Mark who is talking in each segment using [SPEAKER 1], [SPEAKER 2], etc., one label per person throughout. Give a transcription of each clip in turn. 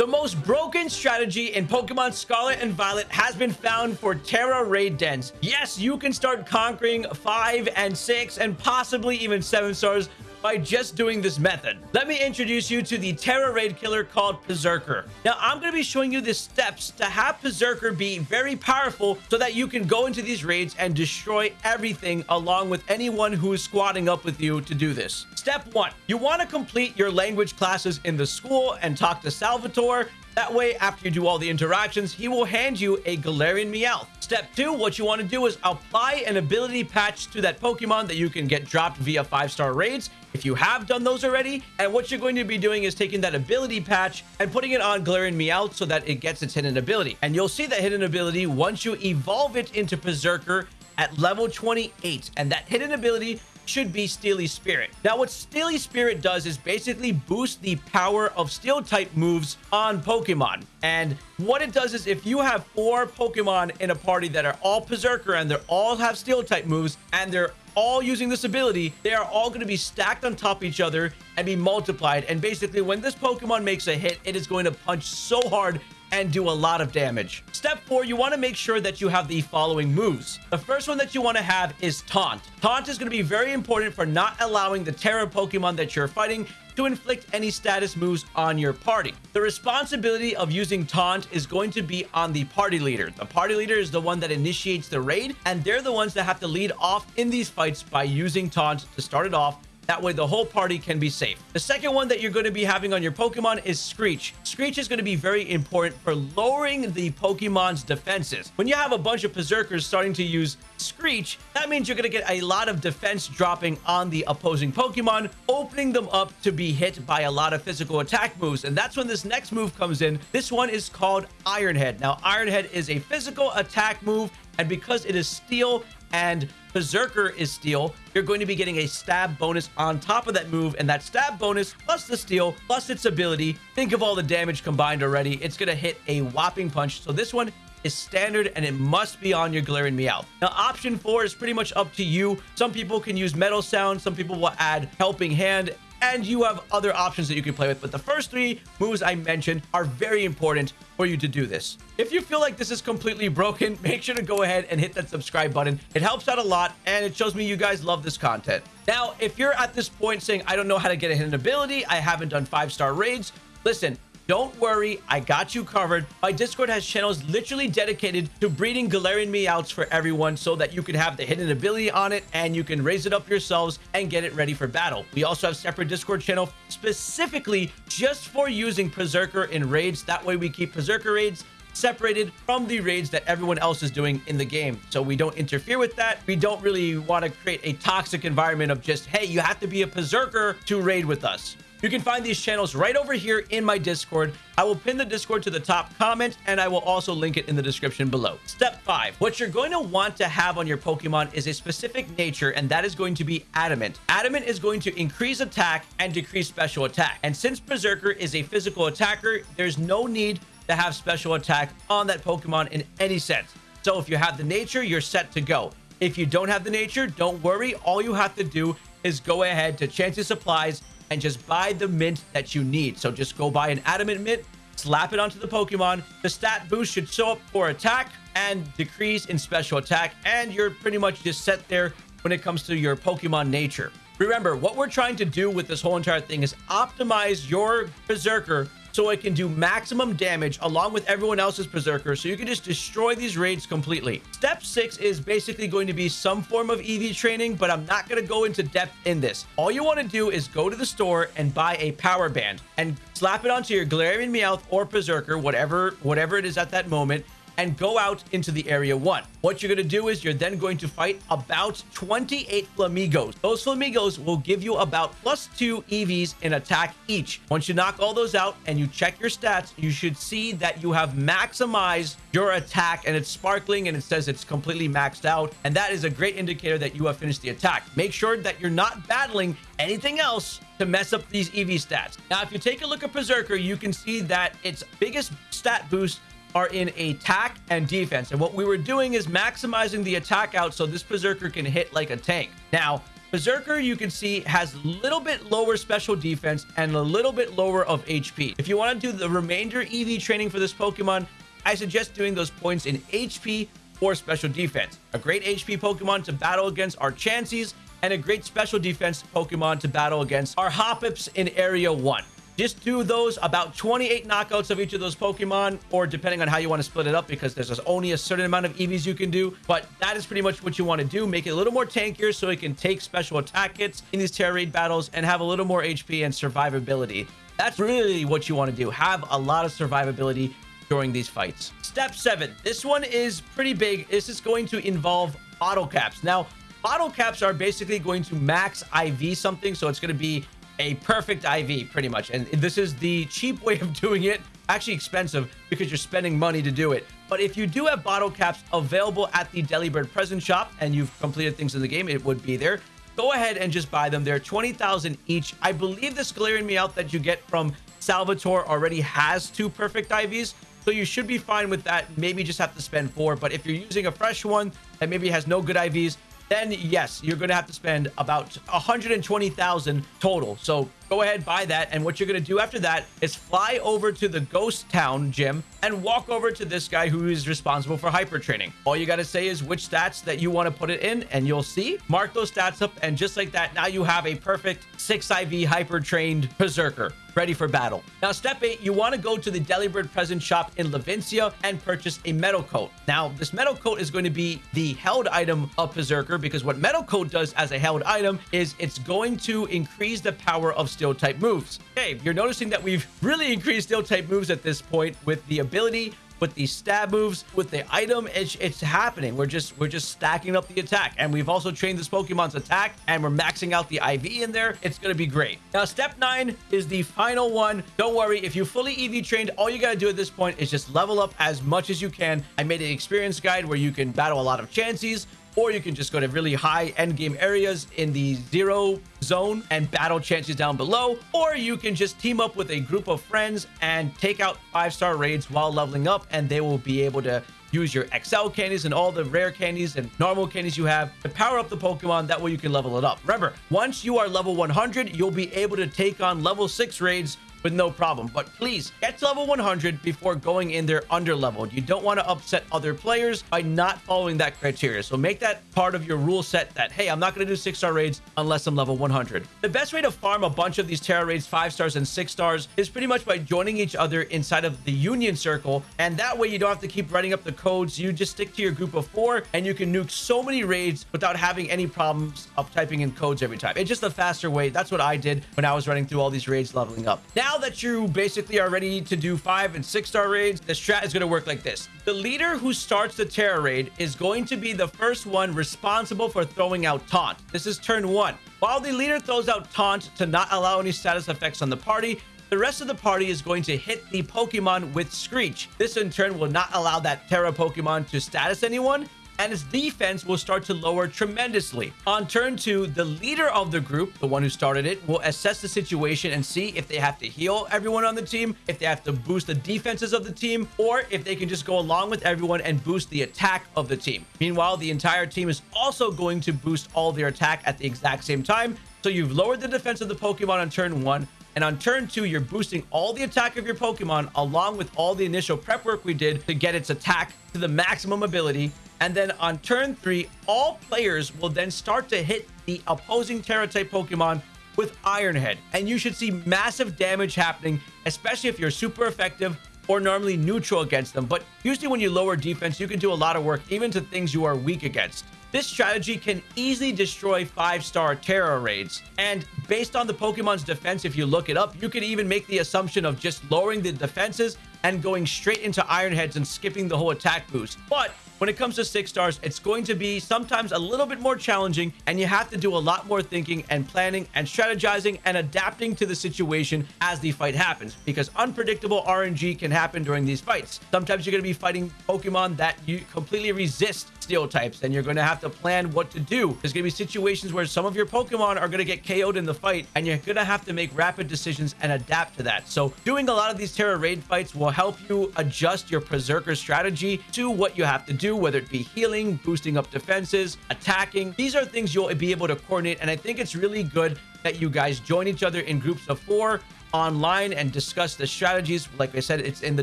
[SPEAKER 1] The most broken strategy in Pokemon Scarlet and Violet has been found for Tera Raid Dens. Yes, you can start conquering 5 and 6 and possibly even 7 stars by just doing this method. Let me introduce you to the Tera Raid killer called Perrserker. Now, I'm going to be showing you the steps to have Perrserker be very powerful so that you can go into these raids and destroy everything along with anyone who is squatting up with you to do this. Step one, you want to complete your language classes in the school and talk to Salvatore that way, after you do all the interactions, he will hand you a Galarian Meowth. Step two, what you want to do is apply an ability patch to that Pokemon that you can get dropped via five-star raids if you have done those already. And what you're going to be doing is taking that ability patch and putting it on Galarian Meowth so that it gets its hidden ability. And you'll see that hidden ability once you evolve it into Perrserker at level 28. And that hidden ability should be Steely Spirit. Now, what Steely Spirit does is basically boost the power of Steel type moves on Pokemon. And what it does is if you have four Pokemon in a party that are all Perrserker and they all have Steel type moves and they're all using this ability, they are all going to be stacked on top of each other and be multiplied. And basically, when this Pokemon makes a hit, it is going to punch so hard and do a lot of damage. Step four, you want to make sure that you have the following moves. The first one that you want to have is Taunt. Taunt is going to be very important for not allowing the Tera Pokemon that you're fighting to inflict any status moves on your party. The responsibility of using Taunt is going to be on the party leader. The party leader is the one that initiates the raid, and they're the ones that have to lead off in these fights by using Taunt to start it off that way, the whole party can be safe. The second one that you're going to be having on your Pokemon is Screech. Screech is going to be very important for lowering the Pokemon's defenses. When you have a bunch of Perrserkers starting to use Screech, that means you're going to get a lot of defense dropping on the opposing Pokemon, opening them up to be hit by a lot of physical attack moves. And that's when this next move comes in. This one is called Iron Head. Now, Iron Head is a physical attack move, and because it is steel, and Perrserker is steel, you're going to be getting a stab bonus on top of that move. And that stab bonus plus the steel plus its ability, think of all the damage combined already. It's going to hit a whopping punch. So this one is standard and it must be on your Galarian Meowth. Now, option four is pretty much up to you. Some people can use Metal Sound. Some people will add Helping Hand and you have other options that you can play with. But the first three moves I mentioned are very important for you to do this. If you feel like this is completely broken, make sure to go ahead and hit that subscribe button. It helps out a lot and it shows me you guys love this content. Now, if you're at this point saying, I don't know how to get a hidden ability, I haven't done five-star raids, listen, don't worry, I got you covered. My Discord has channels literally dedicated to breeding Galarian Meowths for everyone so that you can have the hidden ability on it and you can raise it up yourselves and get it ready for battle. We also have separate Discord channel specifically just for using Perrserker in raids. That way we keep Perrserker raids separated from the raids that everyone else is doing in the game. So we don't interfere with that. We don't really want to create a toxic environment of just, hey, you have to be a Perrserker to raid with us. You can find these channels right over here in my Discord. I will pin the Discord to the top comment, and I will also link it in the description below. Step 5. What you're going to want to have on your Pokemon is a specific nature, and that is going to be Adamant. Adamant is going to increase attack and decrease special attack. And since Perrserker is a physical attacker, there's no need to have special attack on that Pokemon in any sense. So if you have the nature, you're set to go. If you don't have the nature, don't worry. All you have to do is go ahead to Chansey Supplies and just buy the mint that you need. So just go buy an adamant mint, slap it onto the Pokemon. The stat boost should show up for attack and decrease in special attack. And you're pretty much just set there when it comes to your Pokemon nature. Remember, what we're trying to do with this whole entire thing is optimize your Perrserker so it can do maximum damage along with everyone else's Perrserker, so you can just destroy these raids completely. Step 6 is basically going to be some form of EV training, but I'm not going to go into depth in this. All you want to do is go to the store and buy a power band and slap it onto your Galarian Meowth or Perrserker, whatever, whatever it is at that moment, and go out into the area one. What you're going to do is you're then going to fight about 28 Flamingos. Those Flamingos will give you about plus two EVs in attack each. Once you knock all those out and you check your stats, you should see that you have maximized your attack and it's sparkling and it says it's completely maxed out. And that is a great indicator that you have finished the attack. Make sure that you're not battling anything else to mess up these EV stats. Now, if you take a look at Perrserker, you can see that its biggest stat boost are in attack and defense. And what we were doing is maximizing the attack out so this Perrserker can hit like a tank. Now, Perrserker, you can see, has a little bit lower special defense and a little bit lower of HP. If you want to do the remainder EV training for this Pokemon, I suggest doing those points in HP or special defense. A great HP Pokemon to battle against are Chanseys, and a great special defense Pokemon to battle against are Hoppips in Area 1. Just do those about 28 knockouts of each of those Pokemon, or depending on how you want to split it up, because there's only a certain amount of EVs you can do. But that is pretty much what you want to do. Make it a little more tankier so it can take special attack hits in these Tera Raid battles and have a little more HP and survivability. That's really what you want to do. Have a lot of survivability during these fights. Step seven. This one is pretty big. This is going to involve bottle caps. Now, bottle caps are basically going to max IV something. So it's going to be a perfect IV pretty much. And this is the cheap way of doing it. Actually expensive because you're spending money to do it. But if you do have bottle caps available at the Delibird present shop and you've completed things in the game, it would be there. Go ahead and just buy them. They're 20,000 each. I believe this the Galarian Meowth that you get from Salvatore already has two perfect IVs. So you should be fine with that. Maybe just have to spend four. But if you're using a fresh one that maybe has no good IVs, then yes, you're going to have to spend about 120,000 total. So go ahead, buy that. And what you're going to do after that is fly over to the ghost town gym and walk over to this guy who is responsible for hyper training. All you got to say is which stats that you want to put it in and you'll see. Mark those stats up. And just like that, now you have a perfect 6 IV hyper trained perrserker ready for battle. Now, step eight, you want to go to the Delibird present shop in Levincia and purchase a metal coat. Now, this metal coat is going to be the held item of Perrserker because what metal coat does as a held item is it's going to increase the power of steel type moves. Okay, you're noticing that we've really increased steel type moves at this point with the ability with the stab moves, with the item, it's, it's happening. We're just we're just stacking up the attack. And we've also trained this Pokemon's attack and we're maxing out the IV in there. It's going to be great. Now, step nine is the final one. Don't worry. If you fully EV trained, all you got to do at this point is just level up as much as you can. I made an experience guide where you can battle a lot of Chanseys or you can just go to really high end game areas in the zero zone and battle Chanseys down below or you can just team up with a group of friends and take out five star raids while leveling up and they will be able to use your XL candies and all the rare candies and normal candies you have to power up the Pokemon. That way you can level it up. Remember, once you are level 100, you'll be able to take on level 6 raids with no problem. But please get to level 100 before going in there under leveled. You don't want to upset other players by not following that criteria. So make that part of your rule set that, hey, I'm not going to do six star raids unless I'm level 100. The best way to farm a bunch of these Tera raids, five stars and six stars is pretty much by joining each other inside of the Union Circle. And that way you don't have to keep writing up the codes. You just stick to your group of four and you can nuke so many raids without having any problems of typing in codes every time. It's just a faster way. That's what I did when I was running through all these raids leveling up. Now now that you basically are ready to do five and six star raids, the strat is going to work like this. The leader who starts the Tera raid is going to be the first one responsible for throwing out taunt. This is turn one. While the leader throws out taunt to not allow any status effects on the party, the rest of the party is going to hit the Pokemon with Screech. This in turn will not allow that Tera Pokemon to status anyone and its defense will start to lower tremendously. On turn two, the leader of the group, the one who started it, will assess the situation and see if they have to heal everyone on the team, if they have to boost the defenses of the team, or if they can just go along with everyone and boost the attack of the team. Meanwhile, the entire team is also going to boost all their attack at the exact same time. So you've lowered the defense of the Pokemon on turn one, and on turn two, you're boosting all the attack of your Pokemon along with all the initial prep work we did to get its attack to the maximum ability. And then on turn three, all players will then start to hit the opposing Tera type Pokemon with Iron Head. And you should see massive damage happening, especially if you're super effective or normally neutral against them. But usually when you lower defense, you can do a lot of work even to things you are weak against. This strategy can easily destroy 5-star Tera raids. And based on the Pokemon's defense, if you look it up, you can even make the assumption of just lowering the defenses and going straight into Iron Heads and skipping the whole attack boost. But when it comes to six stars, it's going to be sometimes a little bit more challenging and you have to do a lot more thinking and planning and strategizing and adapting to the situation as the fight happens because unpredictable RNG can happen during these fights. Sometimes you're going to be fighting Pokemon that you completely resist steel types and you're going to have to plan what to do. There's going to be situations where some of your Pokemon are going to get KO'd in the fight and you're going to have to make rapid decisions and adapt to that. So doing a lot of these Tera Raid fights will help you adjust your Perrserker strategy to what you have to do, whether it be healing, boosting up defenses, attacking. These are things you'll be able to coordinate. And I think it's really good that you guys join each other in groups of four online and discuss the strategies. Like I said, it's in the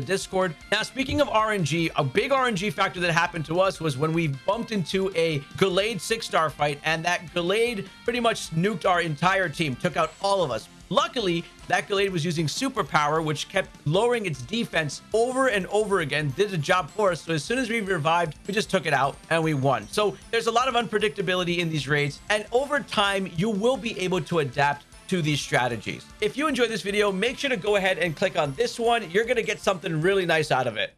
[SPEAKER 1] Discord. Now, speaking of RNG, a big RNG factor that happened to us was when we bumped into a Gallade six-star fight, and that Gallade pretty much nuked our entire team, took out all of us. Luckily, that Gallade was using superpower, which kept lowering its defense over and over again, did the job for us. So as soon as we revived, we just took it out and we won. So there's a lot of unpredictability in these raids. And over time, you will be able to adapt to these strategies. If you enjoyed this video, make sure to go ahead and click on this one. You're going to get something really nice out of it.